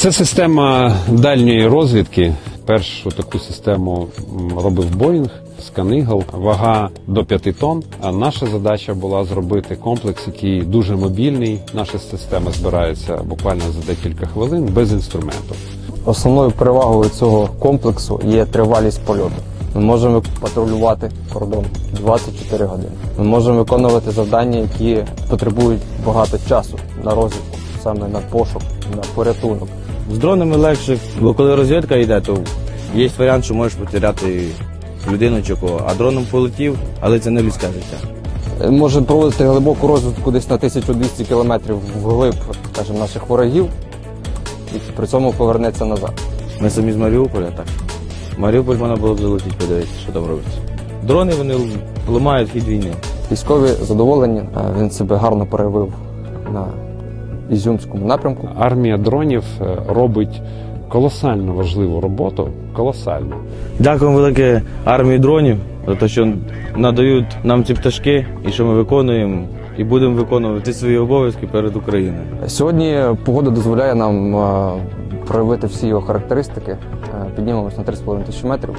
Це система дальньої розвідки. Першу таку систему робив Боїнг Сканигл, вага до 5 тонн. А наша задача була зробити комплекс, який дуже мобільний. Наша система збирається буквально за декілька хвилин без інструменту. Основною перевагою цього комплексу є тривалість польоту. Ми можемо патрулювати кордон 24 години. Ми можемо виконувати завдання, які потребують багато часу на розвідку, саме на пошук, на порятунок. З дронами легше, бо коли розвідка йде, то є варіант, що можеш потеряти людину чи кого. А дроном полетів, але це не людське життя. Може проводити глибоку розвідку десь на 1200 кілометрів вглиб, скажімо, наших ворогів, і при цьому повернеться назад. Ми самі з Маріуполя, так. Маріуполь можна було б залетіти, подивитися, що там робиться. Дрони вони ламають хід війни. Військові задоволені, він себе гарно проявив на Ізюмському напрямку. Армія дронів е, робить колосально важливу роботу. Колосально. Дякуємо велике армії дронів за те, що надають нам ці пташки і що ми виконуємо і будемо виконувати свої обов'язки перед Україною. Сьогодні погода дозволяє нам е, проявити всі його характеристики. Е, Піднімемось на 3,5 тисячі метрів.